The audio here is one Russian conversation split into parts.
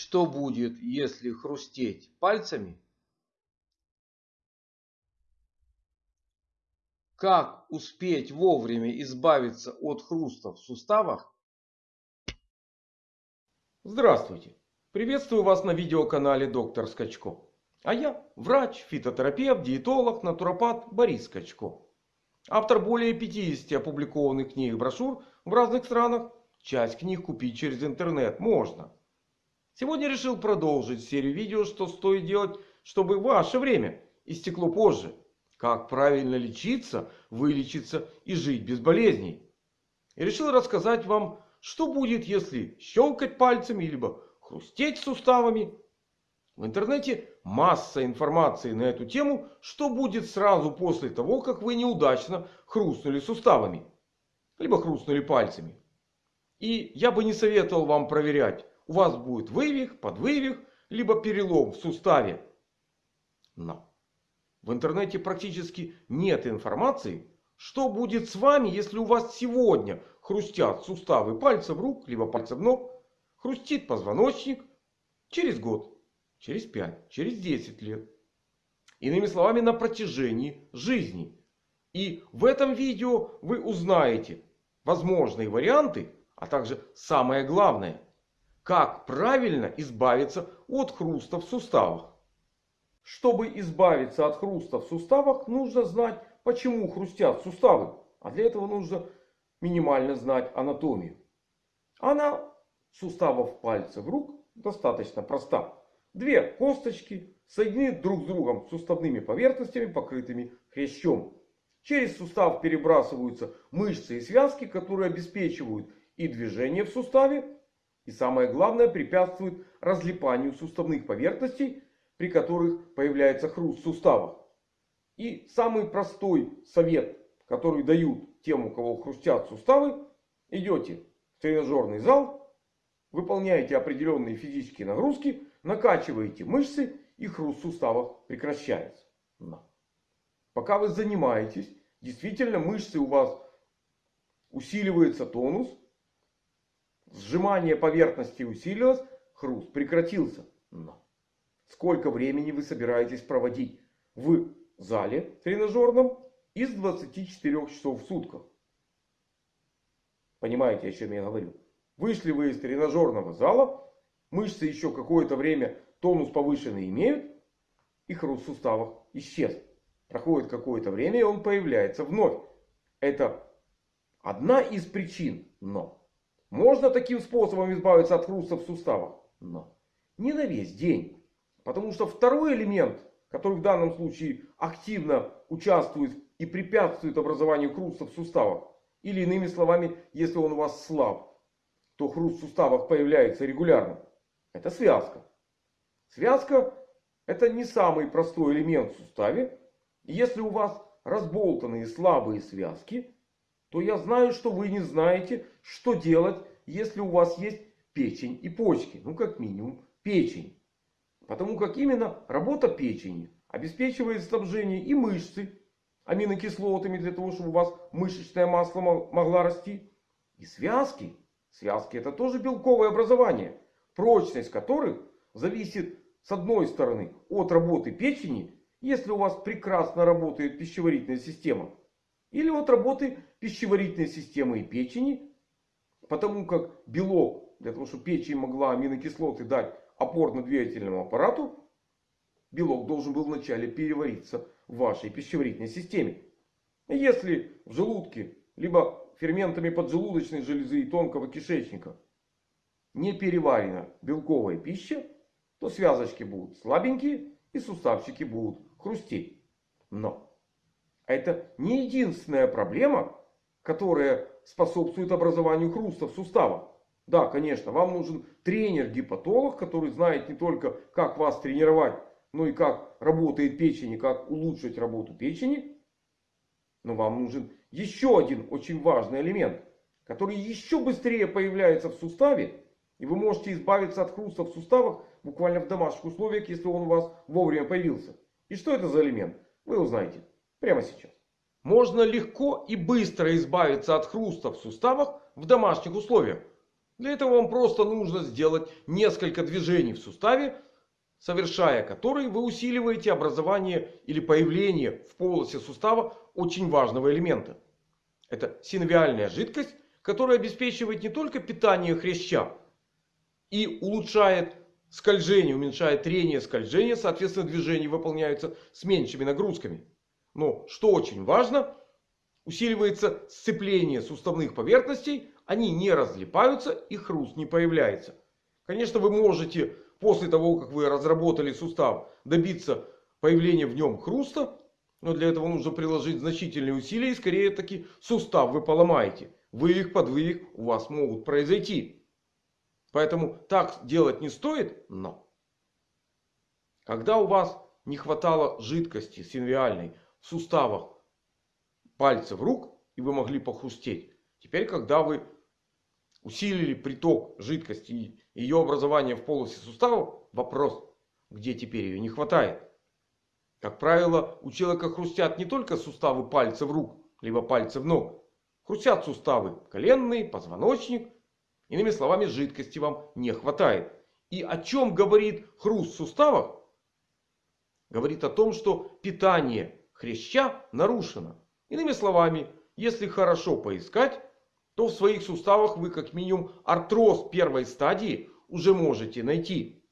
Что будет, если хрустеть пальцами? Как успеть вовремя избавиться от хруста в суставах? Здравствуйте! Приветствую вас на видеоканале Доктор Скачко. А я врач, фитотерапевт, диетолог, натуропат Борис Скачко. Автор более 50 опубликованных книг и брошюр в разных странах. Часть книг купить через интернет можно. Сегодня решил продолжить серию видео, что стоит делать, чтобы ваше время истекло позже. Как правильно лечиться, вылечиться и жить без болезней. И решил рассказать вам, что будет, если щелкать пальцами, либо хрустеть суставами. В интернете масса информации на эту тему, что будет сразу после того, как вы неудачно хрустнули суставами. Либо хрустнули пальцами. И я бы не советовал вам проверять, у вас будет вывих, подвывих, либо перелом в суставе. Но в интернете практически нет информации, что будет с вами, если у вас сегодня хрустят суставы пальцев рук, либо пальцев ног, хрустит позвоночник через год, через 5, через 10 лет. Иными словами, на протяжении жизни. И в этом видео вы узнаете возможные варианты, а также самое главное – как правильно избавиться от хруста в суставах? Чтобы избавиться от хруста в суставах, нужно знать, почему хрустят суставы. А для этого нужно минимально знать анатомию. Она суставов пальцев рук достаточно проста. Две косточки соединены друг с другом суставными поверхностями, покрытыми хрящом. Через сустав перебрасываются мышцы и связки, которые обеспечивают и движение в суставе, и самое главное, препятствует разлипанию суставных поверхностей, при которых появляется хруст в суставах. И самый простой совет, который дают тем, у кого хрустят суставы. Идете в тренажерный зал, выполняете определенные физические нагрузки, накачиваете мышцы и хруст в суставах прекращается. Пока вы занимаетесь, действительно мышцы у вас усиливается тонус, Сжимание поверхности усилилось, хруст прекратился. Но сколько времени вы собираетесь проводить в зале тренажерном из 24 часов в сутках? Понимаете, о чем я говорю? Вышли вы из тренажерного зала, мышцы еще какое-то время тонус повышенный имеют, и хруст в суставах исчез. Проходит какое-то время, и он появляется вновь. Это одна из причин, но можно таким способом избавиться от хруста в суставах. Но не на весь день. Потому что второй элемент, который в данном случае активно участвует и препятствует образованию хруста в суставах. Или иными словами, если он у вас слаб, то хруст в суставах появляется регулярно. Это связка. Связка это не самый простой элемент в суставе. если у вас разболтанные слабые связки, то я знаю, что вы не знаете, что делать, если у вас есть печень и почки. Ну, как минимум, печень. Потому как именно работа печени обеспечивает снабжение и мышцы аминокислотами, для того, чтобы у вас мышечная масса могла расти. И связки. Связки это тоже белковое образование. Прочность которых зависит с одной стороны от работы печени. Если у вас прекрасно работает пищеварительная система. Или от работы пищеварительной системы и печени. Потому как белок, для того чтобы печень могла аминокислоты дать опорно-двигательному аппарату. Белок должен был вначале перевариться в вашей пищеварительной системе. Если в желудке, либо ферментами поджелудочной железы и тонкого кишечника не переварена белковая пища, то связочки будут слабенькие и суставчики будут хрустеть. Но это не единственная проблема, которая способствует образованию хруста в суставах. Да, конечно, вам нужен тренер-гепатолог, который знает не только как вас тренировать, но и как работает печень и как улучшить работу печени. Но вам нужен еще один очень важный элемент, который еще быстрее появляется в суставе. И вы можете избавиться от хруста в суставах буквально в домашних условиях, если он у вас вовремя появился. И что это за элемент? Вы узнаете Прямо сейчас. Можно легко и быстро избавиться от хруста в суставах в домашних условиях. Для этого вам просто нужно сделать несколько движений в суставе, совершая которые вы усиливаете образование или появление в полости сустава очень важного элемента. Это синовиальная жидкость, которая обеспечивает не только питание хряща и улучшает скольжение, уменьшает трение скольжения, соответственно движения выполняются с меньшими нагрузками. Но что очень важно, усиливается сцепление суставных поверхностей, они не разлипаются и хруст не появляется. Конечно вы можете после того как вы разработали сустав добиться появления в нем хруста. Но для этого нужно приложить значительные усилия и скорее таки сустав вы поломаете. Вывих, подвывих у вас могут произойти. Поэтому так делать не стоит. Но когда у вас не хватало жидкости синвиальной суставах пальцев рук и вы могли похрустеть. Теперь когда вы усилили приток жидкости и ее образование в полости суставов. Вопрос, где теперь ее не хватает. Как правило, у человека хрустят не только суставы пальцев рук, либо пальцев ног. Хрустят суставы коленные, позвоночник. Иными словами, жидкости вам не хватает. И о чем говорит хруст в суставах? Говорит о том, что питание хряща нарушено. Иными словами, если хорошо поискать, то в своих суставах вы как минимум артроз первой стадии уже можете найти.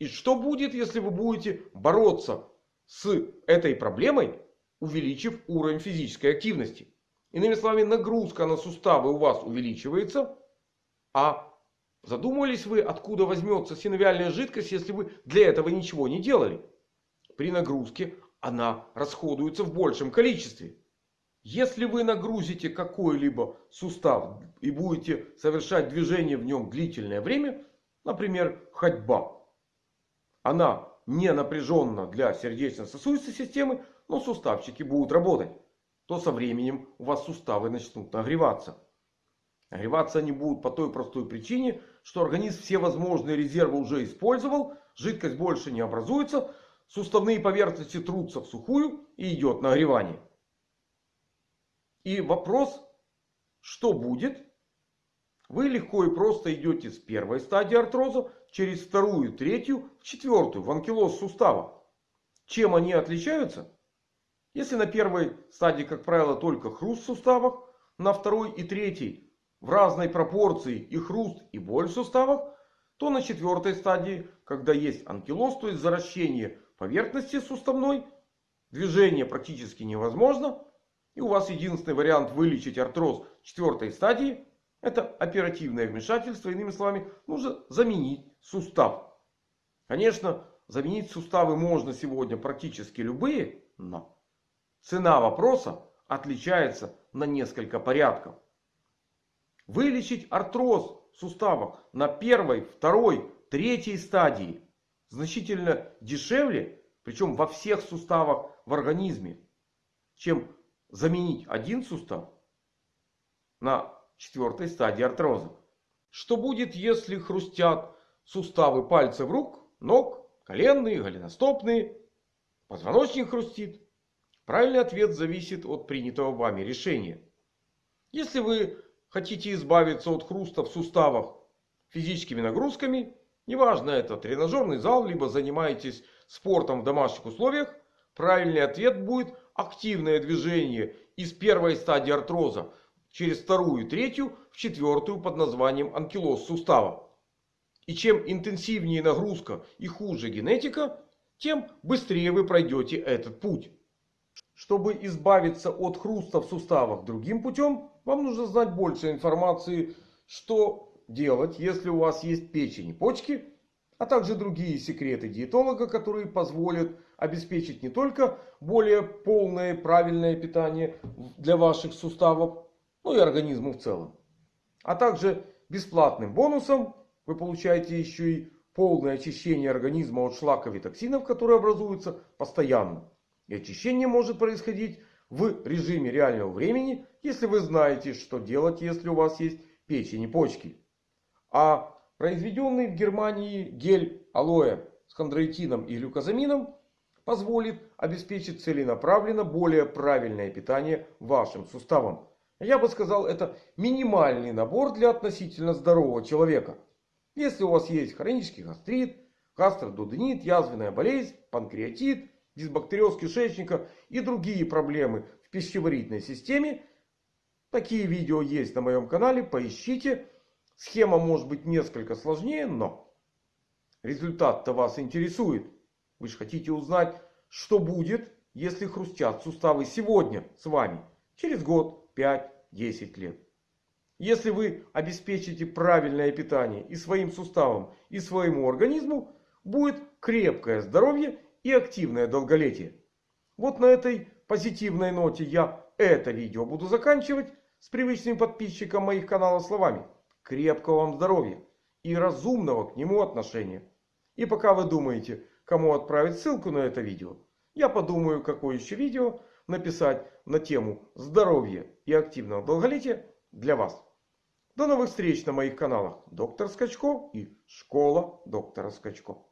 И что будет, если вы будете бороться с этой проблемой, увеличив уровень физической активности? Иными словами, нагрузка на суставы у вас увеличивается. А задумывались вы, откуда возьмется синовиальная жидкость, если вы для этого ничего не делали? При нагрузке она расходуется в большем количестве. Если вы нагрузите какой-либо сустав и будете совершать движение в нем длительное время, например, ходьба. Она не напряженна для сердечно-сосудистой системы, но суставчики будут работать. То со временем у вас суставы начнут нагреваться. Нагреваться они будут по той простой причине, что организм все возможные резервы уже использовал. Жидкость больше не образуется. Суставные поверхности трутся в сухую и идет нагревание. И вопрос, что будет? Вы легко и просто идете с первой стадии артроза через вторую, третью, четвертую в анкилоз сустава. Чем они отличаются? Если на первой стадии, как правило, только хруст в суставах, на второй и третьей в разной пропорции и хруст, и боль в суставах, то на четвертой стадии, когда есть анкилоз, то есть заращение поверхности суставной, движение практически невозможно. И у вас единственный вариант вылечить артроз четвертой стадии. Это оперативное вмешательство. Иными словами, нужно заменить сустав. Конечно, заменить суставы можно сегодня практически любые. Но цена вопроса отличается на несколько порядков. Вылечить артроз в суставах на первой, второй, третьей стадии значительно дешевле. Причем во всех суставах в организме. Чем заменить один сустав на четвертой стадии артроза. Что будет, если хрустят суставы пальцев рук, ног, коленные, голеностопные, позвоночник хрустит? Правильный ответ зависит от принятого вами решения. Если вы хотите избавиться от хруста в суставах физическими нагрузками, неважно это тренажерный зал, либо занимаетесь спортом в домашних условиях, правильный ответ будет активное движение из первой стадии артроза через вторую и третью в четвертую под названием анкилоз сустава. И чем интенсивнее нагрузка и хуже генетика, тем быстрее вы пройдете этот путь. Чтобы избавиться от хруста в суставах другим путем, вам нужно знать больше информации, что делать, если у вас есть печень и почки, а также другие секреты диетолога, которые позволят обеспечить не только более полное правильное питание для ваших суставов, но и организму в целом. А также бесплатным бонусом вы получаете еще и полное очищение организма от шлаков и токсинов, которые образуются постоянно. И очищение может происходить в режиме реального времени, если вы знаете, что делать, если у вас есть печень и почки. А произведенный в Германии гель алоэ с хондроитином и глюкозамином позволит обеспечить целенаправленно более правильное питание вашим суставам. Я бы сказал, это минимальный набор для относительно здорового человека. Если у вас есть хронический гастрит, гастродуденит, язвенная болезнь, панкреатит, дисбактериоз кишечника и другие проблемы в пищеварительной системе, такие видео есть на моем канале, поищите. Схема может быть несколько сложнее, но результат-то вас интересует. Вы же хотите узнать, что будет, если хрустят суставы сегодня с вами, через год, 5, 10 лет. Если вы обеспечите правильное питание и своим суставам, и своему организму, будет крепкое здоровье и активное долголетие. Вот на этой позитивной ноте я это видео буду заканчивать с привычным подписчикам моих каналов словами. Крепкого вам здоровья и разумного к нему отношения. И пока вы думаете, кому отправить ссылку на это видео, я подумаю, какое еще видео написать на тему здоровья и активного долголетия для вас. До новых встреч на моих каналах Доктор Скачко и Школа Доктора Скачко.